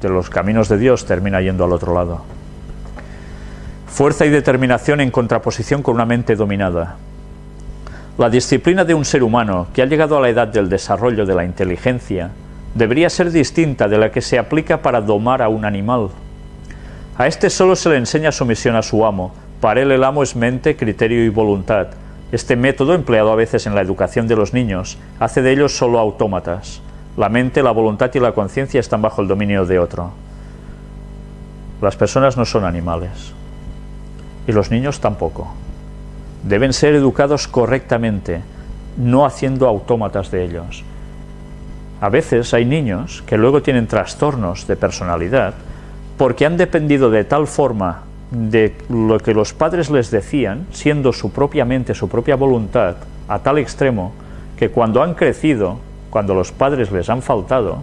de los caminos de Dios termina yendo al otro lado. Fuerza y determinación en contraposición con una mente dominada. La disciplina de un ser humano que ha llegado a la edad del desarrollo de la inteligencia debería ser distinta de la que se aplica para domar a un animal. A este solo se le enseña sumisión a su amo, para él el amo es mente, criterio y voluntad. Este método, empleado a veces en la educación de los niños, hace de ellos solo autómatas. La mente, la voluntad y la conciencia están bajo el dominio de otro. Las personas no son animales. Y los niños tampoco. Deben ser educados correctamente, no haciendo autómatas de ellos. A veces hay niños que luego tienen trastornos de personalidad porque han dependido de tal forma de lo que los padres les decían, siendo su propia mente, su propia voluntad, a tal extremo que cuando han crecido cuando los padres les han faltado,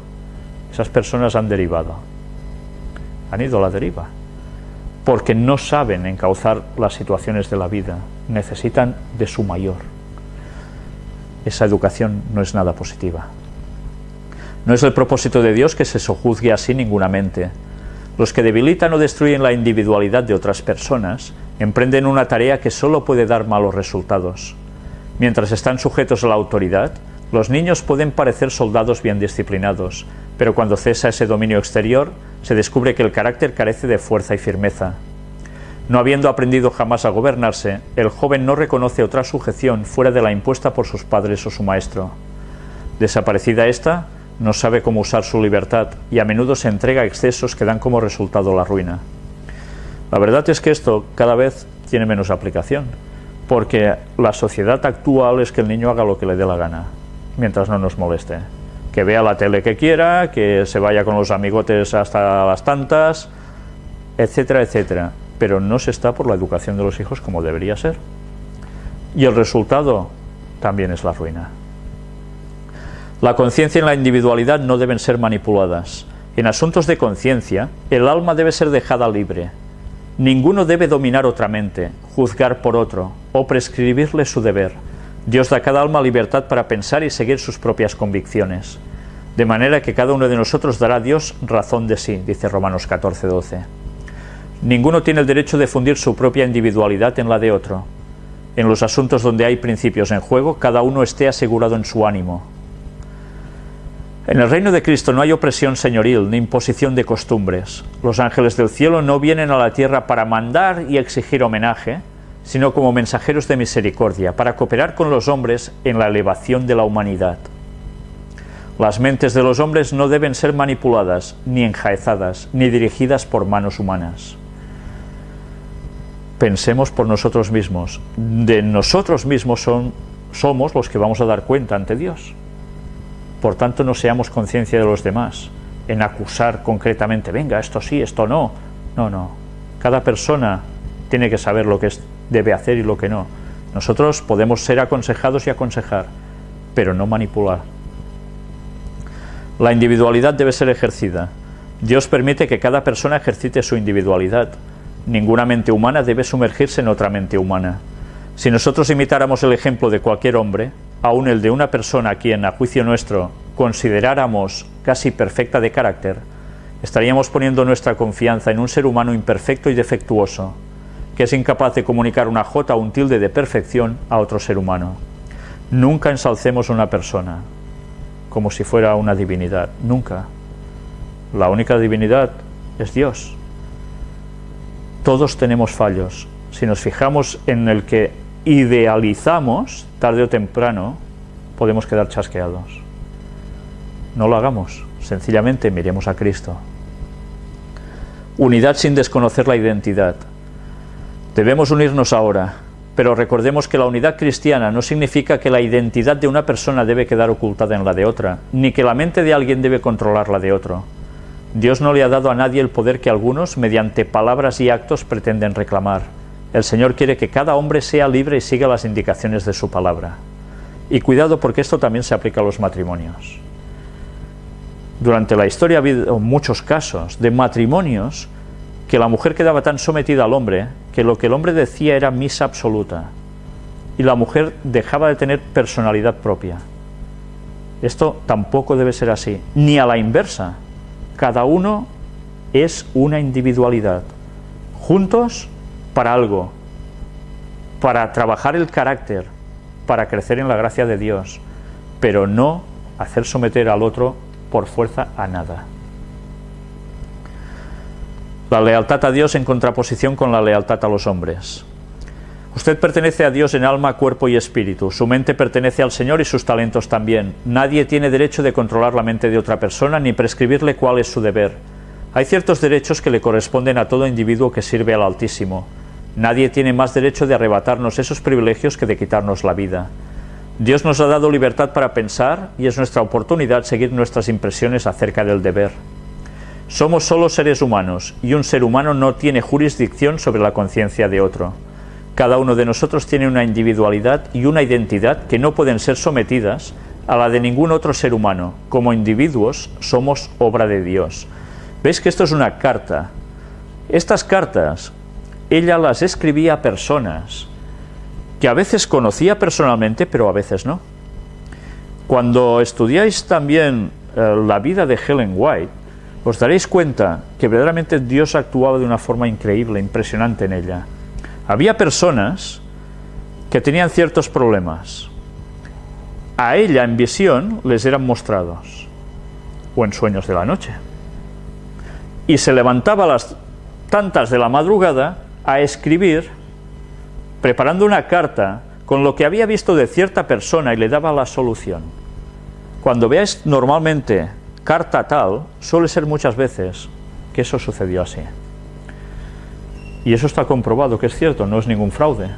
esas personas han derivado, han ido a la deriva, porque no saben encauzar las situaciones de la vida, necesitan de su mayor. Esa educación no es nada positiva. No es el propósito de Dios que se sojuzgue así ninguna mente. Los que debilitan o destruyen la individualidad de otras personas emprenden una tarea que solo puede dar malos resultados. Mientras están sujetos a la autoridad, los niños pueden parecer soldados bien disciplinados, pero cuando cesa ese dominio exterior, se descubre que el carácter carece de fuerza y firmeza. No habiendo aprendido jamás a gobernarse, el joven no reconoce otra sujeción fuera de la impuesta por sus padres o su maestro. Desaparecida esta, no sabe cómo usar su libertad y a menudo se entrega a excesos que dan como resultado la ruina. La verdad es que esto cada vez tiene menos aplicación, porque la sociedad actual es que el niño haga lo que le dé la gana mientras no nos moleste. Que vea la tele que quiera, que se vaya con los amigotes hasta las tantas, etcétera, etcétera. Pero no se está por la educación de los hijos como debería ser. Y el resultado también es la ruina. La conciencia y la individualidad no deben ser manipuladas. En asuntos de conciencia, el alma debe ser dejada libre. Ninguno debe dominar otra mente, juzgar por otro o prescribirle su deber Dios da a cada alma libertad para pensar y seguir sus propias convicciones, de manera que cada uno de nosotros dará a Dios razón de sí, dice Romanos 14:12. Ninguno tiene el derecho de fundir su propia individualidad en la de otro. En los asuntos donde hay principios en juego, cada uno esté asegurado en su ánimo. En el reino de Cristo no hay opresión señoril ni imposición de costumbres. Los ángeles del cielo no vienen a la tierra para mandar y exigir homenaje, sino como mensajeros de misericordia, para cooperar con los hombres en la elevación de la humanidad. Las mentes de los hombres no deben ser manipuladas, ni enjaezadas, ni dirigidas por manos humanas. Pensemos por nosotros mismos. De nosotros mismos son, somos los que vamos a dar cuenta ante Dios. Por tanto, no seamos conciencia de los demás, en acusar concretamente, venga, esto sí, esto no. No, no. Cada persona tiene que saber lo que es debe hacer y lo que no. Nosotros podemos ser aconsejados y aconsejar, pero no manipular. La individualidad debe ser ejercida. Dios permite que cada persona ejercite su individualidad. Ninguna mente humana debe sumergirse en otra mente humana. Si nosotros imitáramos el ejemplo de cualquier hombre, aun el de una persona a quien, a juicio nuestro, consideráramos casi perfecta de carácter, estaríamos poniendo nuestra confianza en un ser humano imperfecto y defectuoso, que es incapaz de comunicar una jota o un tilde de perfección a otro ser humano. Nunca ensalcemos una persona como si fuera una divinidad, nunca. La única divinidad es Dios. Todos tenemos fallos. Si nos fijamos en el que idealizamos, tarde o temprano, podemos quedar chasqueados. No lo hagamos, sencillamente miremos a Cristo. Unidad sin desconocer la identidad. Debemos unirnos ahora, pero recordemos que la unidad cristiana no significa que la identidad de una persona debe quedar ocultada en la de otra, ni que la mente de alguien debe controlar la de otro. Dios no le ha dado a nadie el poder que algunos, mediante palabras y actos, pretenden reclamar. El Señor quiere que cada hombre sea libre y siga las indicaciones de su palabra. Y cuidado porque esto también se aplica a los matrimonios. Durante la historia ha habido muchos casos de matrimonios que la mujer quedaba tan sometida al hombre que lo que el hombre decía era misa absoluta y la mujer dejaba de tener personalidad propia. Esto tampoco debe ser así, ni a la inversa. Cada uno es una individualidad. Juntos para algo, para trabajar el carácter, para crecer en la gracia de Dios, pero no hacer someter al otro por fuerza a nada. La lealtad a Dios en contraposición con la lealtad a los hombres. Usted pertenece a Dios en alma, cuerpo y espíritu. Su mente pertenece al Señor y sus talentos también. Nadie tiene derecho de controlar la mente de otra persona ni prescribirle cuál es su deber. Hay ciertos derechos que le corresponden a todo individuo que sirve al Altísimo. Nadie tiene más derecho de arrebatarnos esos privilegios que de quitarnos la vida. Dios nos ha dado libertad para pensar y es nuestra oportunidad seguir nuestras impresiones acerca del deber. Somos solo seres humanos y un ser humano no tiene jurisdicción sobre la conciencia de otro. Cada uno de nosotros tiene una individualidad y una identidad que no pueden ser sometidas a la de ningún otro ser humano. Como individuos somos obra de Dios. ¿Veis que esto es una carta? Estas cartas, ella las escribía a personas que a veces conocía personalmente, pero a veces no. Cuando estudiáis también eh, la vida de Helen White, os daréis cuenta que verdaderamente Dios actuaba de una forma increíble, impresionante en ella. Había personas que tenían ciertos problemas. A ella en visión les eran mostrados, o en sueños de la noche. Y se levantaba a las tantas de la madrugada a escribir, preparando una carta con lo que había visto de cierta persona y le daba la solución. Cuando veáis normalmente carta tal, suele ser muchas veces que eso sucedió así. Y eso está comprobado que es cierto, no es ningún fraude.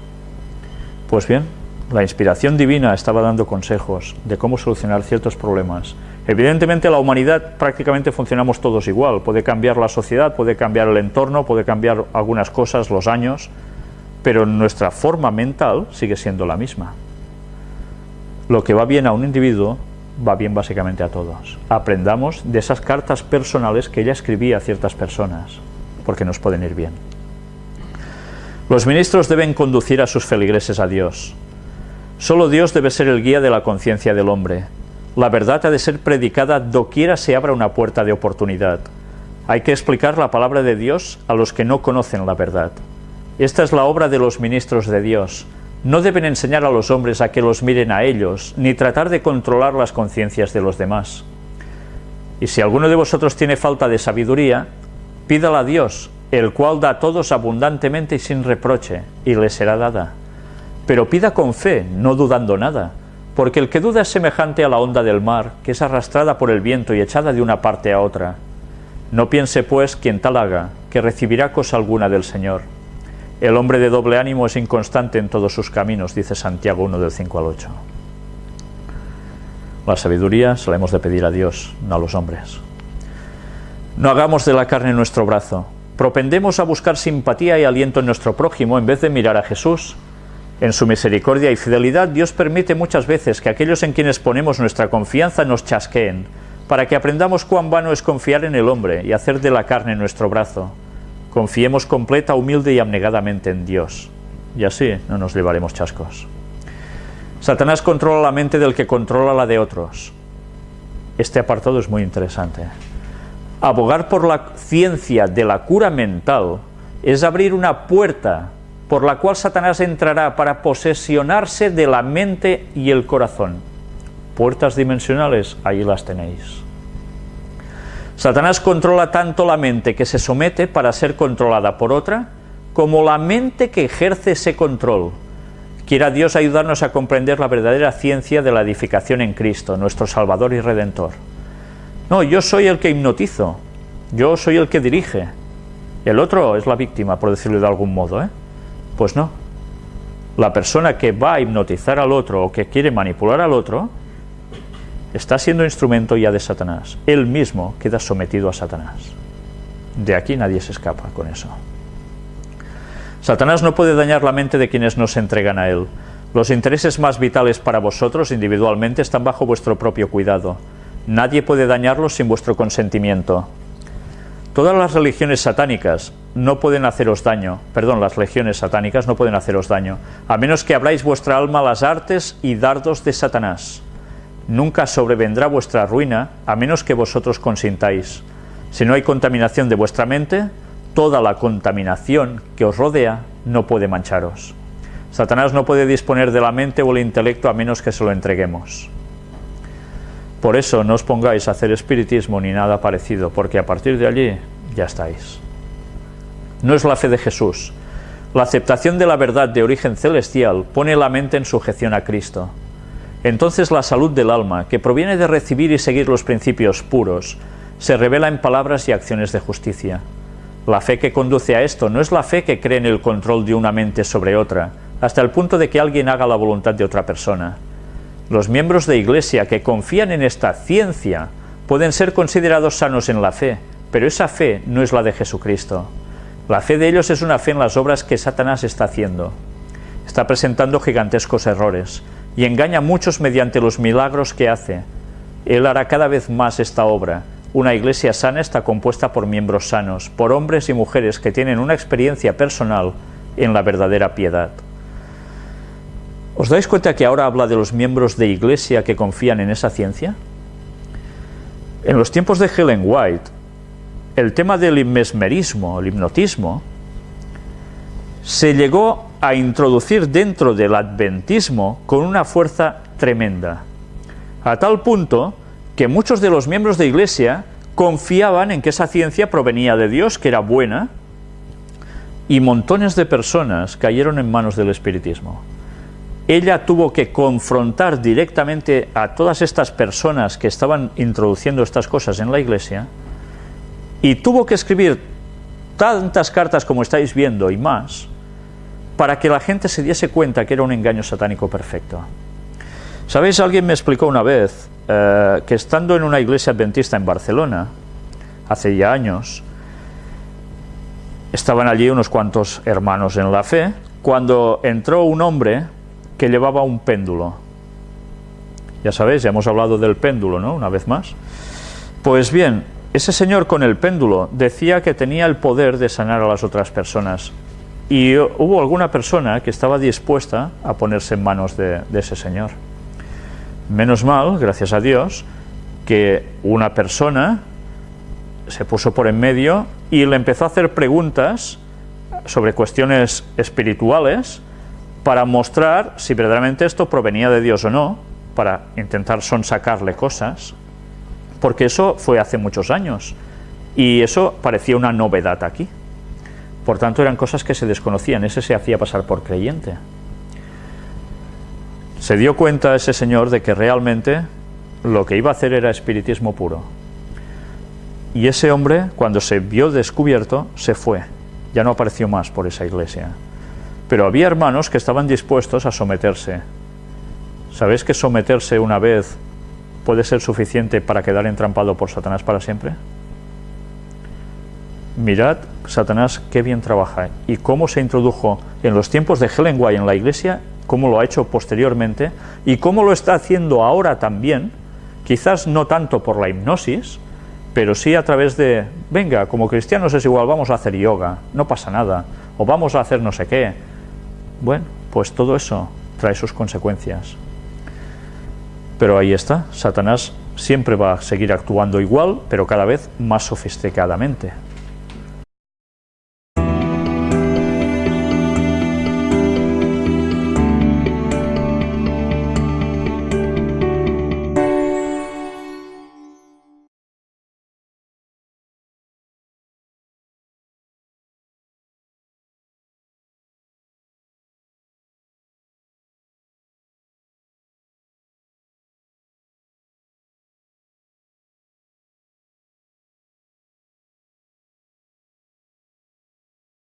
Pues bien, la inspiración divina estaba dando consejos de cómo solucionar ciertos problemas. Evidentemente la humanidad prácticamente funcionamos todos igual. Puede cambiar la sociedad, puede cambiar el entorno, puede cambiar algunas cosas, los años, pero nuestra forma mental sigue siendo la misma. Lo que va bien a un individuo va bien básicamente a todos. Aprendamos de esas cartas personales que ella escribía a ciertas personas, porque nos pueden ir bien. Los ministros deben conducir a sus feligreses a Dios. Solo Dios debe ser el guía de la conciencia del hombre. La verdad ha de ser predicada doquiera se abra una puerta de oportunidad. Hay que explicar la palabra de Dios a los que no conocen la verdad. Esta es la obra de los ministros de Dios. No deben enseñar a los hombres a que los miren a ellos, ni tratar de controlar las conciencias de los demás. Y si alguno de vosotros tiene falta de sabiduría, pídala a Dios, el cual da a todos abundantemente y sin reproche, y le será dada. Pero pida con fe, no dudando nada, porque el que duda es semejante a la onda del mar, que es arrastrada por el viento y echada de una parte a otra. No piense, pues, quien tal haga, que recibirá cosa alguna del Señor. El hombre de doble ánimo es inconstante en todos sus caminos, dice Santiago 1 del 5 al 8. La sabiduría se la hemos de pedir a Dios, no a los hombres. No hagamos de la carne nuestro brazo, propendemos a buscar simpatía y aliento en nuestro prójimo en vez de mirar a Jesús. En su misericordia y fidelidad Dios permite muchas veces que aquellos en quienes ponemos nuestra confianza nos chasqueen, para que aprendamos cuán vano es confiar en el hombre y hacer de la carne nuestro brazo. Confiemos completa, humilde y abnegadamente en Dios, y así no nos llevaremos chascos. Satanás controla la mente del que controla la de otros. Este apartado es muy interesante. Abogar por la ciencia de la cura mental es abrir una puerta por la cual Satanás entrará para posesionarse de la mente y el corazón. Puertas dimensionales, ahí las tenéis. Satanás controla tanto la mente que se somete para ser controlada por otra, como la mente que ejerce ese control. Quiera Dios ayudarnos a comprender la verdadera ciencia de la edificación en Cristo, nuestro Salvador y Redentor. No, yo soy el que hipnotizo, yo soy el que dirige, el otro es la víctima, por decirlo de algún modo. ¿eh? Pues no. La persona que va a hipnotizar al otro o que quiere manipular al otro está siendo instrumento ya de Satanás. Él mismo queda sometido a Satanás. De aquí nadie se escapa con eso. Satanás no puede dañar la mente de quienes no se entregan a él. Los intereses más vitales para vosotros individualmente están bajo vuestro propio cuidado. Nadie puede dañarlos sin vuestro consentimiento. Todas las religiones satánicas no pueden haceros daño, perdón, las legiones satánicas no pueden haceros daño, a menos que abráis vuestra alma a las artes y dardos de Satanás. Nunca sobrevendrá vuestra ruina, a menos que vosotros consintáis. Si no hay contaminación de vuestra mente, toda la contaminación que os rodea no puede mancharos. Satanás no puede disponer de la mente o el intelecto a menos que se lo entreguemos. Por eso no os pongáis a hacer espiritismo ni nada parecido, porque a partir de allí ya estáis. No es la fe de Jesús. La aceptación de la verdad de origen celestial pone la mente en sujeción a Cristo. Entonces la salud del alma, que proviene de recibir y seguir los principios puros, se revela en palabras y acciones de justicia. La fe que conduce a esto no es la fe que cree en el control de una mente sobre otra, hasta el punto de que alguien haga la voluntad de otra persona. Los miembros de Iglesia que confían en esta ciencia pueden ser considerados sanos en la fe, pero esa fe no es la de Jesucristo. La fe de ellos es una fe en las obras que Satanás está haciendo. Está presentando gigantescos errores y engaña a muchos mediante los milagros que hace. Él hará cada vez más esta obra. Una iglesia sana está compuesta por miembros sanos, por hombres y mujeres que tienen una experiencia personal en la verdadera piedad. ¿Os dais cuenta que ahora habla de los miembros de iglesia que confían en esa ciencia? En los tiempos de Helen White, el tema del mesmerismo, el hipnotismo, se llegó a introducir dentro del adventismo con una fuerza tremenda, a tal punto que muchos de los miembros de iglesia confiaban en que esa ciencia provenía de Dios, que era buena, y montones de personas cayeron en manos del espiritismo. Ella tuvo que confrontar directamente a todas estas personas que estaban introduciendo estas cosas en la iglesia y tuvo que escribir tantas cartas como estáis viendo y más para que la gente se diese cuenta que era un engaño satánico perfecto. ¿Sabéis? Alguien me explicó una vez eh, que estando en una iglesia adventista en Barcelona, hace ya años, estaban allí unos cuantos hermanos en la fe, cuando entró un hombre que llevaba un péndulo. Ya sabéis, ya hemos hablado del péndulo, ¿no? Una vez más. Pues bien, ese señor con el péndulo decía que tenía el poder de sanar a las otras personas. Y hubo alguna persona que estaba dispuesta a ponerse en manos de, ese señor. Menos mal, gracias a Dios, que una persona se puso por en medio y le empezó a hacer preguntas sobre cuestiones espirituales para mostrar si verdaderamente esto provenía de Dios o no, para intentar sonsacarle cosas, porque eso fue hace muchos años y eso parecía una novedad aquí. Por tanto, eran cosas que se desconocían, ese se hacía pasar por creyente. Se dio cuenta ese señor de que realmente lo que iba a hacer era espiritismo puro. Y ese hombre, cuando se vio descubierto, se fue. Ya no apareció más por esa iglesia. Pero había hermanos que estaban dispuestos a someterse. ¿Sabéis que someterse una vez puede ser suficiente para quedar entrampado por Satanás para siempre? Mirad, Satanás, qué bien trabaja y cómo se introdujo en los tiempos de Helen White en la iglesia, cómo lo ha hecho posteriormente y cómo lo está haciendo ahora también, quizás no tanto por la hipnosis, pero sí a través de, venga, como cristianos es igual, vamos a hacer yoga, no pasa nada, o vamos a hacer no sé qué, bueno, pues todo eso trae sus consecuencias. Pero ahí está, Satanás siempre va a seguir actuando igual, pero cada vez más sofisticadamente.